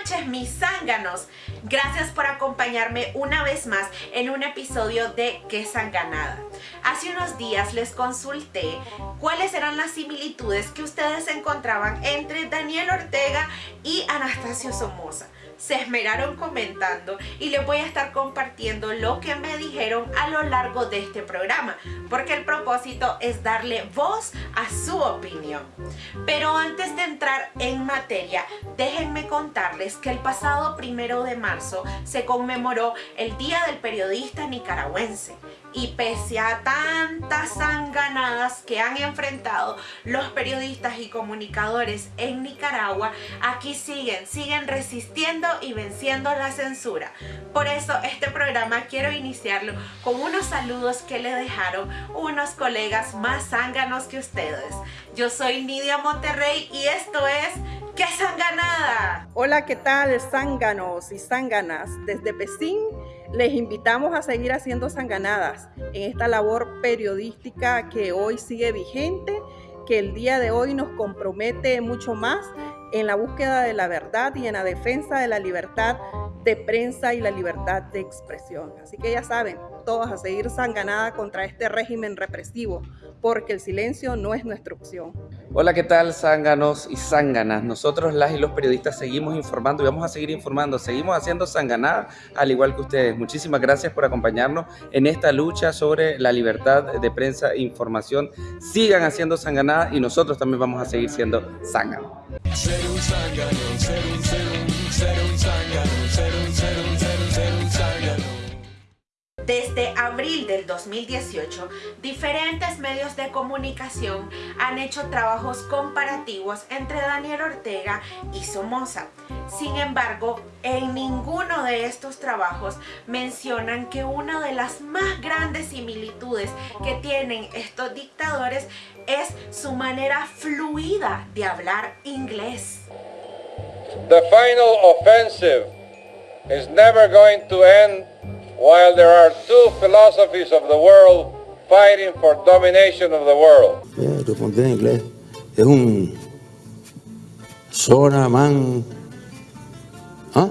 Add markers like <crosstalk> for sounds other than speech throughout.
noches mis zánganos. Gracias por acompañarme una vez más en un episodio de Qué Zanganada. Hace unos días les consulté cuáles eran las similitudes que ustedes encontraban entre Daniel Ortega y Anastasio Somoza se esmeraron comentando y les voy a estar compartiendo lo que me dijeron a lo largo de este programa porque el propósito es darle voz a su opinión. Pero antes de entrar en materia, déjenme contarles que el pasado primero de marzo se conmemoró el Día del Periodista Nicaragüense y pese a tantas sanganadas que han enfrentado los periodistas y comunicadores en Nicaragua, aquí siguen, siguen resistiendo y venciendo la censura. Por eso este programa quiero iniciarlo con unos saludos que le dejaron unos colegas más zánganos que ustedes. Yo soy Nidia Monterrey y esto es ¡Qué Zanganada! Hola, ¿qué tal zánganos y zánganas? Desde Pesín les invitamos a seguir haciendo sanganadas en esta labor periodística que hoy sigue vigente, que el día de hoy nos compromete mucho más en la búsqueda de la verdad y en la defensa de la libertad de prensa y la libertad de expresión. Así que ya saben, todos a seguir sanganada contra este régimen represivo, porque el silencio no es nuestra opción. Hola, ¿qué tal, zánganos y zánganas? Nosotros, las y los periodistas, seguimos informando y vamos a seguir informando. Seguimos haciendo sanganada, al igual que ustedes. Muchísimas gracias por acompañarnos en esta lucha sobre la libertad de prensa e información. Sigan haciendo sanganada y nosotros también vamos a seguir siendo zánganos. Ser un zángano, ser un, ser un, ser un zángano, ser un, ser un, ser un, ser un zángano. Desde abril del 2018, diferentes medios de comunicación han hecho trabajos comparativos entre Daniel Ortega y Somoza. Sin embargo, en ninguno de estos trabajos mencionan que una de las más grandes similitudes que tienen estos dictadores es su manera fluida de hablar inglés. The final offensive is never going to end while there are two philosophies of the world fighting for domination of the world. Yeah, tu en inglés. Es un zona man. ¿Ah?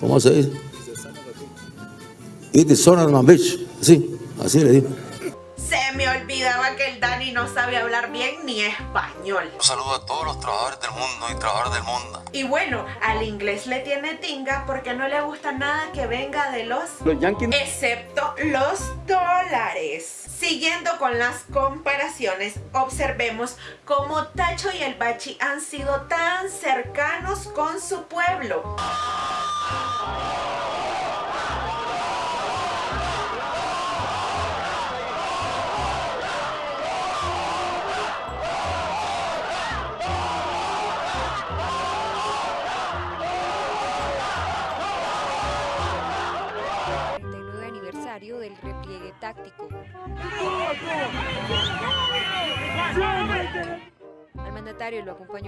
¿Cómo se dice? It is zona man bitch. Sí, así le digo español. Un saludo a todos los trabajadores del mundo y trabajadores del mundo. Y bueno, al inglés le tiene tinga porque no le gusta nada que venga de los... Los yankees. Excepto los dólares. Siguiendo con las comparaciones, observemos cómo Tacho y el Bachi han sido tan cercanos con su pueblo.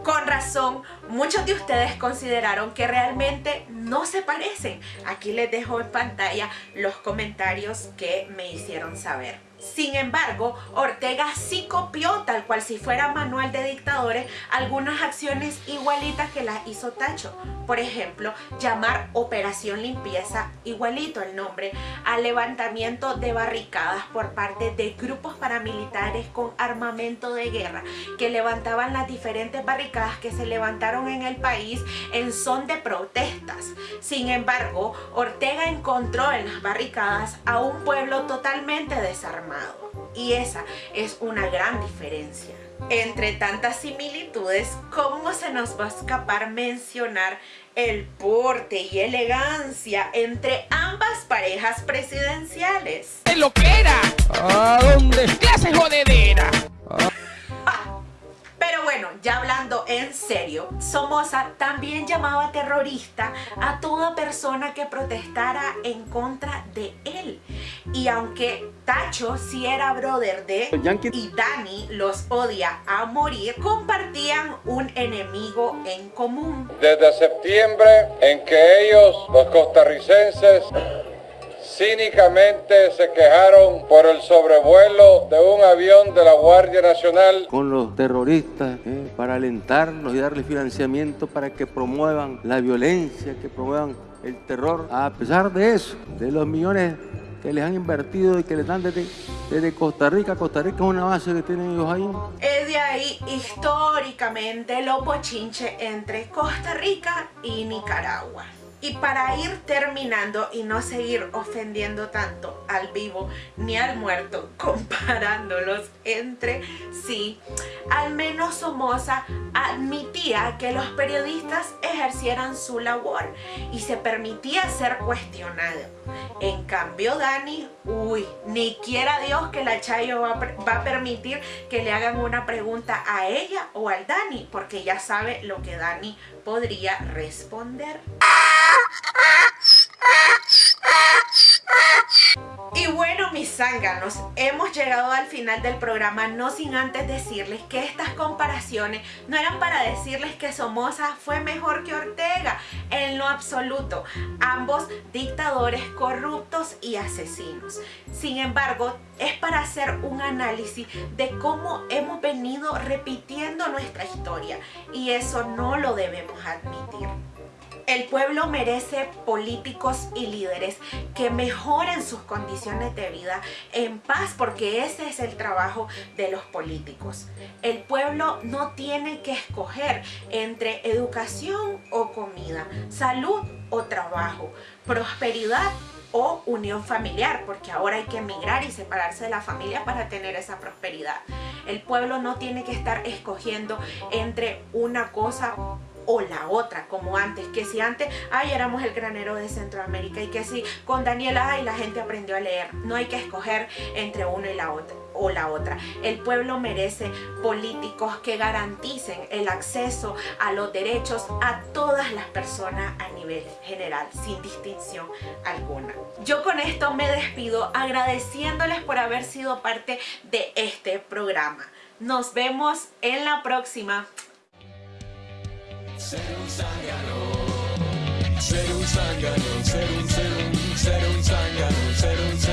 Con razón, muchos de ustedes consideraron que realmente no se parecen. Aquí les dejo en pantalla los comentarios que me hicieron saber. Sin embargo, Ortega sí copió, tal cual si fuera manual de dictadores, algunas acciones igualitas que las hizo Tacho. Por ejemplo, llamar Operación Limpieza, igualito el nombre, al levantamiento de barricadas por parte de grupos paramilitares con armamento de guerra que levantaban las diferentes barricadas que se levantaron en el país en son de protestas. Sin embargo, Ortega encontró en las barricadas a un pueblo totalmente desarmado y esa es una gran diferencia. Entre tantas similitudes, ¿cómo se nos va a escapar mencionar el porte y elegancia entre ambas parejas presidenciales? ¡Es lo que era! ¿A dónde? ¡Clase jodedera! ya hablando en serio, Somoza también llamaba terrorista a toda persona que protestara en contra de él. Y aunque Tacho sí era brother de y Dani los odia a morir, compartían un enemigo en común. Desde septiembre en que ellos, los costarricenses, cínicamente se quejaron por el sobrevuelo de un avión de la Guardia Nacional. Con los terroristas, ¿eh? para alentarlos y darles financiamiento para que promuevan la violencia, que promuevan el terror. A pesar de eso, de los millones que les han invertido y que les dan desde, Costa Rica. Costa Rica es una base que tienen ellos ahí. Es de ahí históricamente lo pochinche entre Costa Rica y Nicaragua. Y para ir terminando y no seguir ofendiendo tanto al vivo ni al muerto, <laughs> comparándolos entre sí, al menos Somoza admitía que los periodistas ejercieran su labor y se permitía ser cuestionado. En cambio Dani, uy, ni quiera Dios que la Chayo va va a permitir que le hagan una pregunta a ella o al Dani, porque ya sabe lo que Dani podría responder. Y bueno mis zánganos, hemos llegado al final del programa no sin antes decirles que estas comparaciones no eran para decirles que Somoza fue mejor que Ortega, en lo absoluto, ambos dictadores corruptos y asesinos. Sin embargo, es para hacer un análisis de cómo hemos venido repitiendo nuestra historia y eso no lo debemos admitir. El pueblo merece políticos y líderes que mejoren sus condiciones de vida en paz porque ese es el trabajo de los políticos. El pueblo no tiene que escoger entre educación o comida, salud o trabajo, prosperidad o unión familiar, porque ahora hay que emigrar y separarse de la familia para tener esa prosperidad. El pueblo no tiene que estar escogiendo entre una cosa o la otra, como antes, que si antes, ay, éramos el granero de Centroamérica y que si con Daniela, ay, la gente aprendió a leer. No hay que escoger entre uno y la otra o la otra. El pueblo merece políticos que garanticen el acceso a los derechos a todas las personas a nivel general, sin distinción alguna. Yo con esto me despido agradeciéndoles por haber sido parte de este programa. Nos vemos en la próxima. Ser un zángano, ser un zángano, ser un, ser un, ser un zángano, ser un zángano.